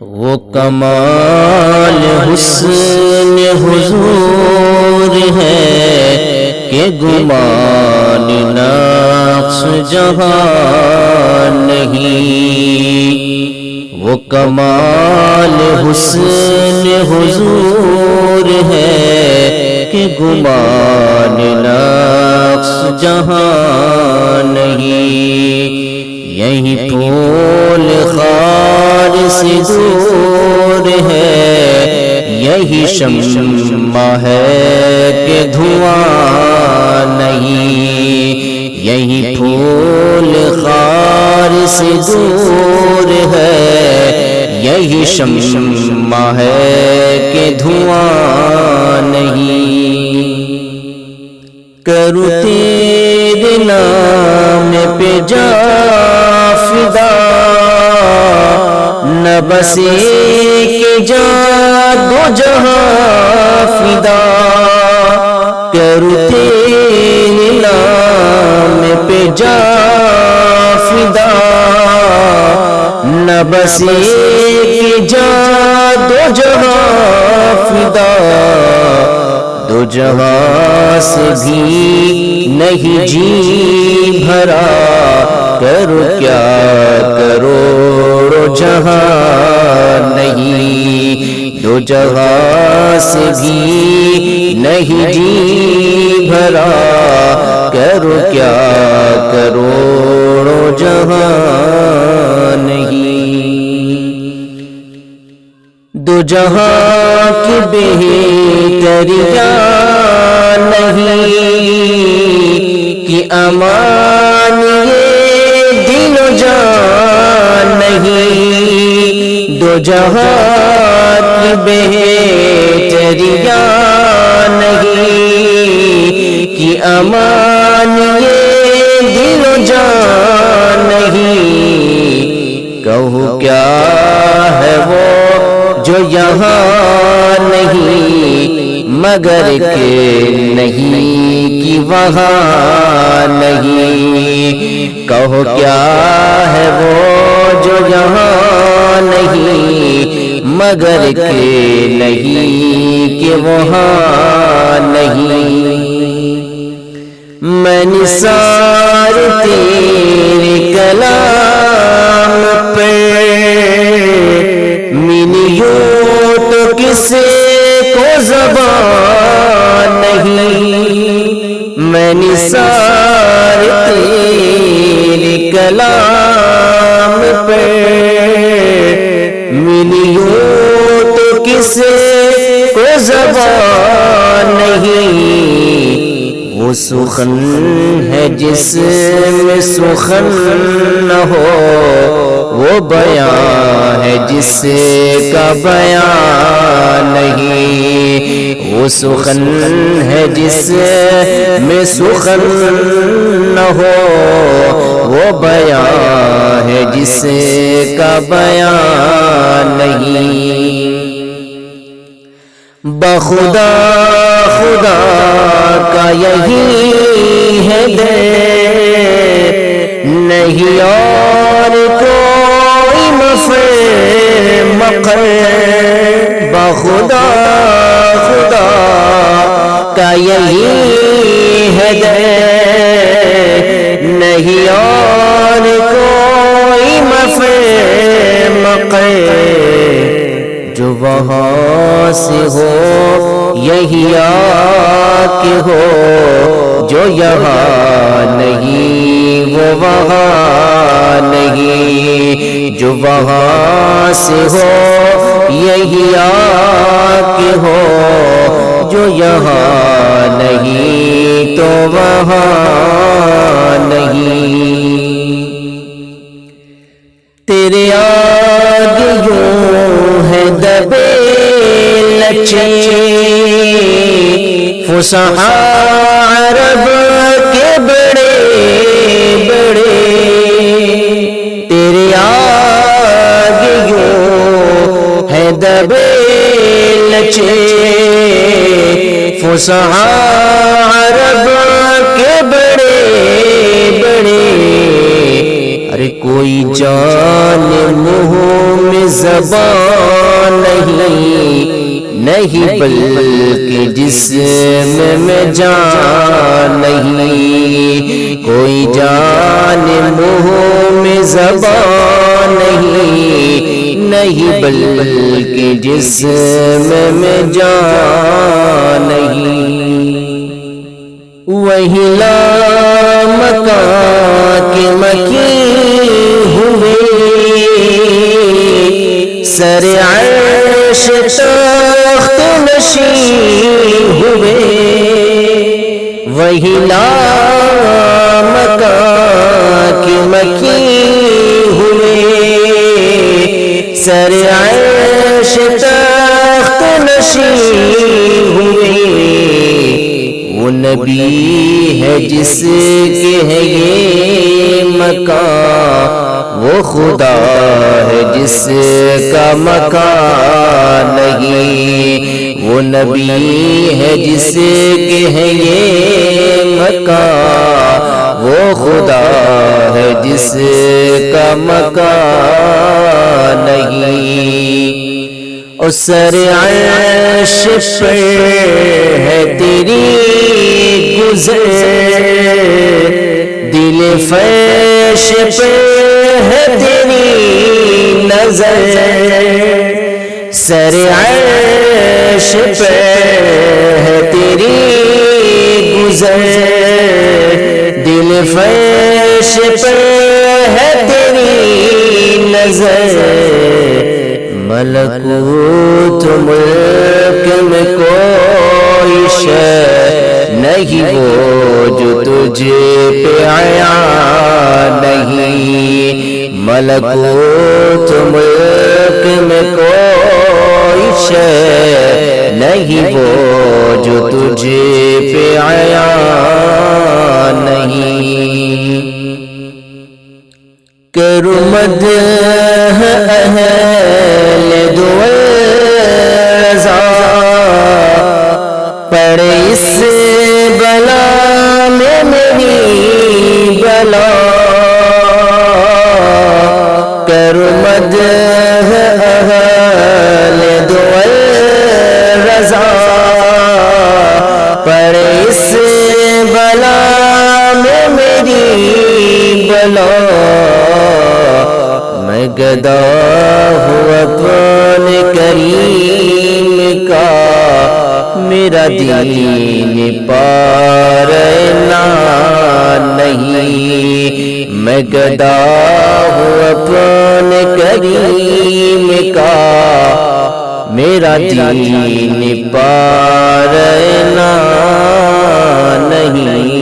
وہ کمال حسن حضور ہے کہ گمان نقص جہاں نہیں۔ وہ کمال حسن حضور ہے کہ گمان نقص جہاں نہیں۔ یہی پھول خار سے دور ہے، یہی شمشمہ ہے کہ دھواں نہیں، یہی پھول خار سے دور ہے، یہی شمشمہ ہے کہ دھواں نہیں۔ کرو تیرے نام پہ جا فدا۔ نہ بس ایک جا دو جہاں فدا۔ کرو تیرے نام پہ جا فدا۔ نہ بس ایک جا دو جہاں فدا۔ دو جہاں سے بھی نہیں جی بھرا۔ کرو کیا کروڑو جہاں نہیں۔ دو جہاں سے بھی نہیں جی بھرا۔ کرو کیا کروڑو جہاں نہیں۔ دو جہاں کی بہتریا نہیں کہ امان یہ دل و جان نہیں۔ دو جہاں کی بہتریا نہیں کہ امان یہ دل و جان نہیں۔ کہو کیا یہاں نہیں، مگر کہ نہیں، کہ وہاں نہیں۔ کہو کیا ہے وہ جو یہاں نہیں، مگر کہ نہیں، کہ وہاں کو زبان نہیں میں نثار تیرے کلام پہ۔ ملیوں تو کسے کو زبان وہ سخن ہے جس میں سخن نہ ہو، وہ بیان ہے جس کا بیان نہیں۔ وہ سخن ہے جس میں سخن نہ ہو، وہ بیان ہے جس کا بیان نہیں۔ بخدا، خدا کا یہی ہے دے نہیں اور کوئی مفر مقر بخدا، خدا کا یہی سے ہو، یہی کے ہو، جو یہاں نہیں، وہ وہاں نہیں، جو وہاں سے ہو، یہی کے ہو، جو یہاں نہیں، تو وہاں نہیں۔ تیرے آگے لچے فسحا عرب کے بڑے بڑے تیرے آگے یوں ہے دبے لچے فسحا عرب کے بڑے بڑے ارے کوئی جان منہ میں زبان نہیں نہیں بلکہ جسم میں جان نہیں کوئی جان منہ میں زبان نہیں نہیں بلکہ جسم میں جان نہیں۔ وہی لا مکان کے مکی ہوئے۔ سر عرش تخت نشین ہوئے۔ وہی لا مکان مکی ہوئے۔ سر عرش تخت نشین ہوئے نبی ہے جس کے ہے یہ مکان وہ خدا ہے جس کا مکان نہیں۔ وہ نبی ہے جس کے ہے یہ مکان وہ خدا ہے جس کا مکان نہیں۔ سر عرش پر ہے تیری گزر۔ دل فرش پر ہے تیری نظر۔ سر عرش پر ہے تیری گزر۔ دل فرش پر ہے تیری نظر۔ ملکوت ملک میں کوئی شے نہیں، وہ جو تجھے پہ آیا نہیں۔ ملکوت ملک میں کوئی شے نہیں، وہ جو تجھے پہ آیا نہیں۔ کرو میری بلا مد اہل دول رضا پڑے اس بلا میں میری بلا میں گدا ہوں میرا دین پارنا نہیں۔ میں گدا ہوں اپنے کریم کا۔ میرا دین پار نہیں۔